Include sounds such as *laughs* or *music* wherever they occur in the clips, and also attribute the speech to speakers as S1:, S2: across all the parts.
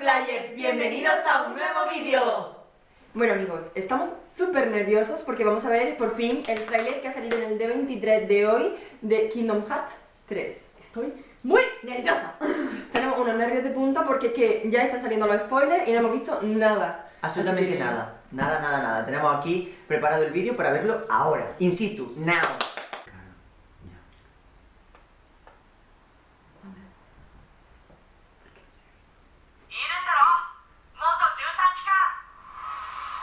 S1: Flyers, bienvenidos a un nuevo vídeo.
S2: Bueno amigos, estamos súper nerviosos porque vamos a ver por fin el tráiler que ha salido en el D23 de hoy de Kingdom Hearts 3. Estoy muy nerviosa. *laughs* Tenemos unos nervios de punta porque es que ya están saliendo los spoilers y no hemos visto nada.
S1: Absolutamente
S2: que-
S1: nada, nada, nada, nada. Tenemos aquí preparado el vídeo para verlo ahora, in situ, now.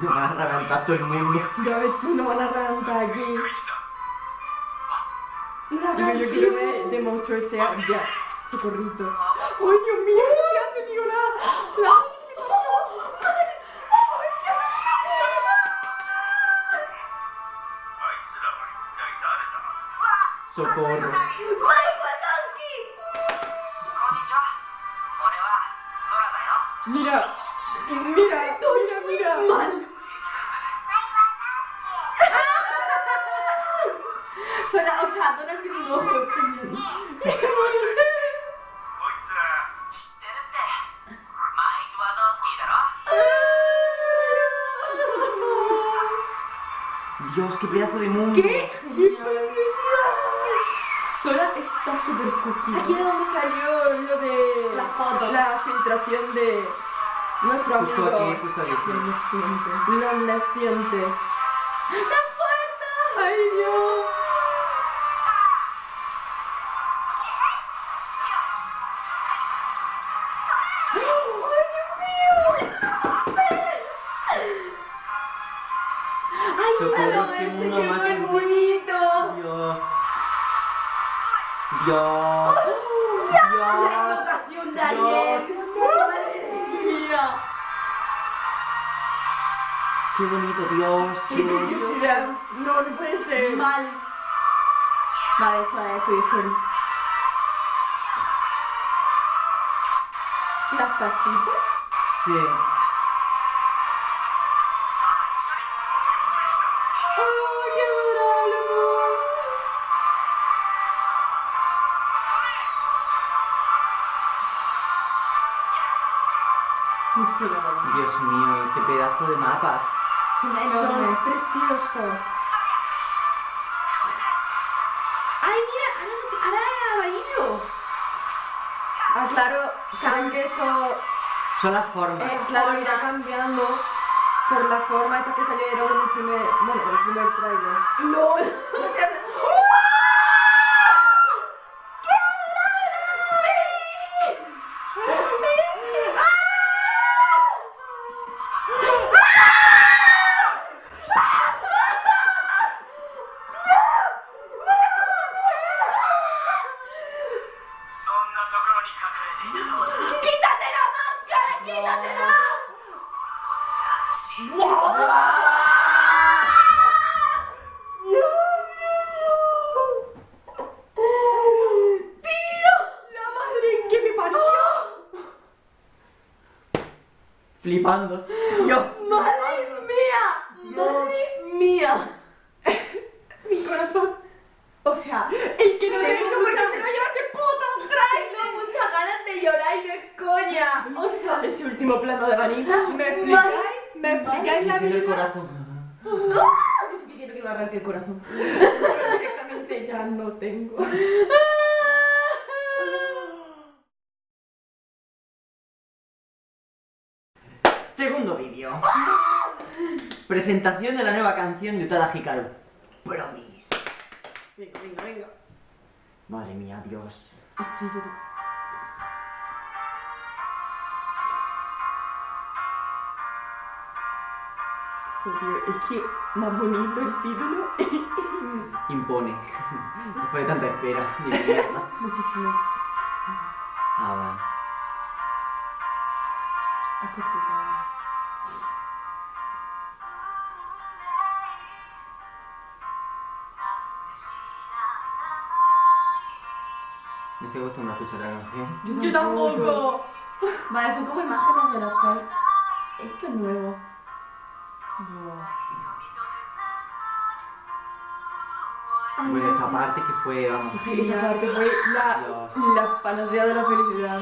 S2: Ngarang tatul mimik
S3: segala itu ngarang
S2: lagi. Raga, yo quiero ver de Monstruos sea ya su corrito. ¡Ay, Dios mío! ¡Ya te digo nada! ¡La!
S1: ¡Socorro!
S3: ミラ、ミラ、ミラ、ミラ、マル sea, o Sonra aşağıdan bir ne olur
S1: Dios, qué pedazo de mundo.
S2: ¿Qué? ¡Qué preciosidad! Sola está súper cookie. Aquí es donde salió lo de la foto, la filtración de nuestro
S1: justo
S2: amigo.
S1: Aquí, justo aquí,
S2: justo aquí. Los nacientes. ¡La puerta! ¡Ay, Dios! ¡Ay,
S1: Socorro,
S2: pero
S1: qué mundo más
S2: muy
S1: bonito. Dios. Dios.
S2: La
S1: Dios.
S2: de.
S1: Dios.
S2: ¡Madre mía!
S1: Qué bonito, Dios.
S2: ¡Qué
S1: Dios.
S2: curiosidad! No, no puede ser. Mal. Vale, eso es tu. ¿Las?
S1: Sí. Dios mío, qué pedazo de mapas.
S2: Son enormes, preciosos. ¡Ay, mira! Ahora, es amarillo. Ah, claro, saben que esto
S1: Son las formas.
S2: eh, claro, irá cambiando por la forma esta que salieron en el primer, bueno, en el primer trailer. ¡LOL!
S1: Flipando. Dios.
S2: ¡Madre mía! ¡Madre mía! Mi corazón. O sea, el que no
S4: Tengo
S2: tengo porque
S4: muchas-
S2: se lo lleva este puto.
S4: Tengo muchas ganas de llorar y no es coña.
S2: O sea, ese último plano de Vanita, ¿me explicáis? ¿Me explicáis la
S1: Diciendo el
S2: vida?
S1: corazón.
S2: Yo sí que quiero que me arranque el corazón. Pero *laughs* directamente ya no tengo. *laughs*
S1: Segundo vídeo. Presentación de la nueva canción de Utada Hikaru. Promise.
S2: Venga, venga, venga.
S1: Madre mía, Dios.
S2: Estoy llorando. Es que más bonito el título. *laughs*
S1: Impone. *laughs* Después de tanta espera. *laughs* de mierda.
S2: Muchísimo.
S1: Ah, vale.
S2: Es complicado.
S1: No estoy acostumbrado a escuchar la canción.
S2: Yo tampoco.
S4: Vale, son como imágenes de los que
S2: Esto es nuevo.
S1: Bueno, esta parte que fue, vamos.
S2: Sí, esta parte fue la,
S1: Dios.
S2: la panacea de la felicidad.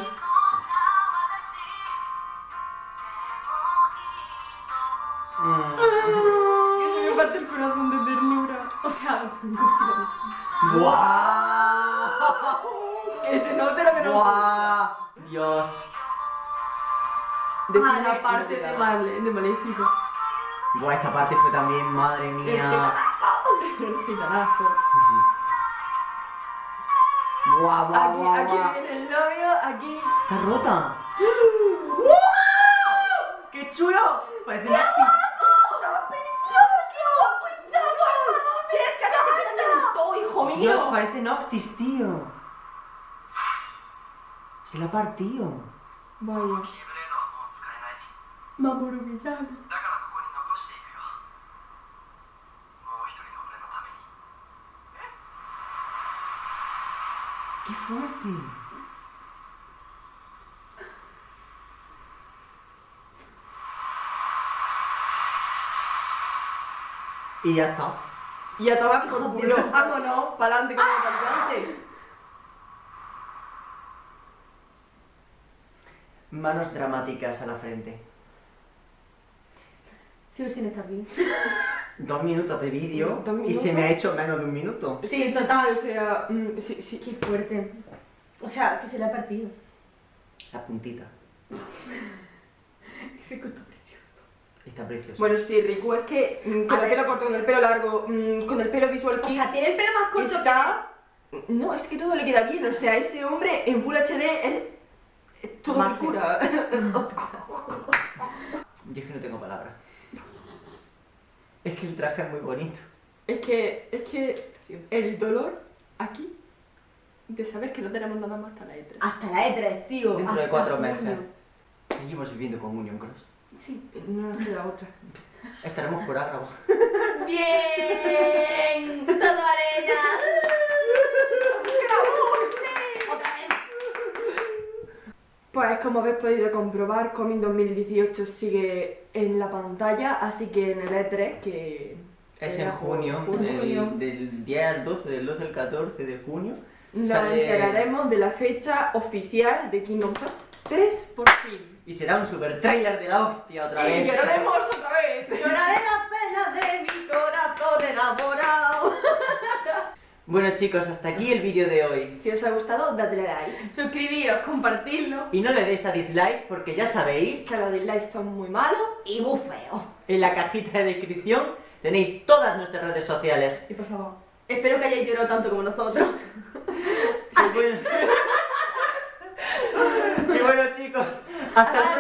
S1: Mm.
S2: Que se me parte el corazón de ternura. O sea, que se note.
S1: ¡Buah! Dios.
S2: Define
S4: Ah, la parte de. Marley, de Maléfico.
S1: Igual esta parte fue también, madre mía.
S2: El gitanazo.
S1: guau, guau, guau.
S2: Aquí,
S1: guau.
S2: aquí viene el novio, aquí.
S1: Está rota. ¡Wow! ¡Qué chulo! Parece
S2: ¡Qué guapo!
S1: Dios, parece Noctis, tío. Se la ha partido.
S2: Vaya. Mamoru
S1: ¡Qué fuerte! Y ya está.
S2: Y a tomar por culo. Vámonos, para adelante con el cantante.
S1: Manos dramáticas a la frente.
S4: Sigo sin estar bien. *laughs*
S1: Dos minutos de vídeo y se me ha hecho menos de un minuto.
S2: Sí, total, o sea, mm, sí, sí.
S4: Qué fuerte. O sea, que se le ha partido.
S1: La puntita. *laughs*
S4: Rico está precioso.
S1: Está precioso.
S2: Bueno, sí, Riku es que mm, con
S4: A
S2: el
S4: ver.
S2: pelo corto, con el pelo largo, mm, con el pelo visual
S4: O sea, tiene el pelo más corto
S2: está... No, es que todo le queda bien, o sea, ese hombre en Full HD es, es todo
S4: Magia.
S2: pura. *laughs*
S1: Yo es que no tengo palabras. Es que el traje es muy bonito.
S2: Es que, es que el dolor aquí de saber que no tenemos nada más hasta la E3.
S4: que... Hasta la E3, tío.
S1: Dentro de cuatro
S4: junio.
S1: meses. Seguimos viviendo con Union Cross.
S2: Sí, no nos queda otra.
S1: Estaremos por Ágrava. *laughs*
S4: Bien. Todo arena. Otra vez.
S2: Pues como habéis podido comprobar, Comin 2018 sigue en la pantalla, así que en el E3, que...
S1: Es en junio, del, del 10 al 12, del 12 al 14 de junio.
S2: nos
S1: sale-
S2: enteraremos de la fecha oficial de Kingdom Hearts 3 por fin.
S1: Y será un super trailer de la hostia otra
S2: Y
S1: vez.
S2: lloraremos otra vez.
S4: Lloraré las penas de mi corazón enamorado.
S1: Bueno chicos, hasta aquí el vídeo de hoy.
S2: Si os ha gustado, dadle like.
S4: Suscribiros, compartirlo.
S1: Y no le deis a dislike porque ya sabéis,
S2: Que los dislikes son muy malos.
S4: Y muy
S1: en la cajita de descripción tenéis todas nuestras redes sociales.
S2: Y por favor,
S4: Espero que hayáis llorado tanto como nosotros. *laughs*
S1: Y bueno, *laughs* y bueno, chicos, hasta el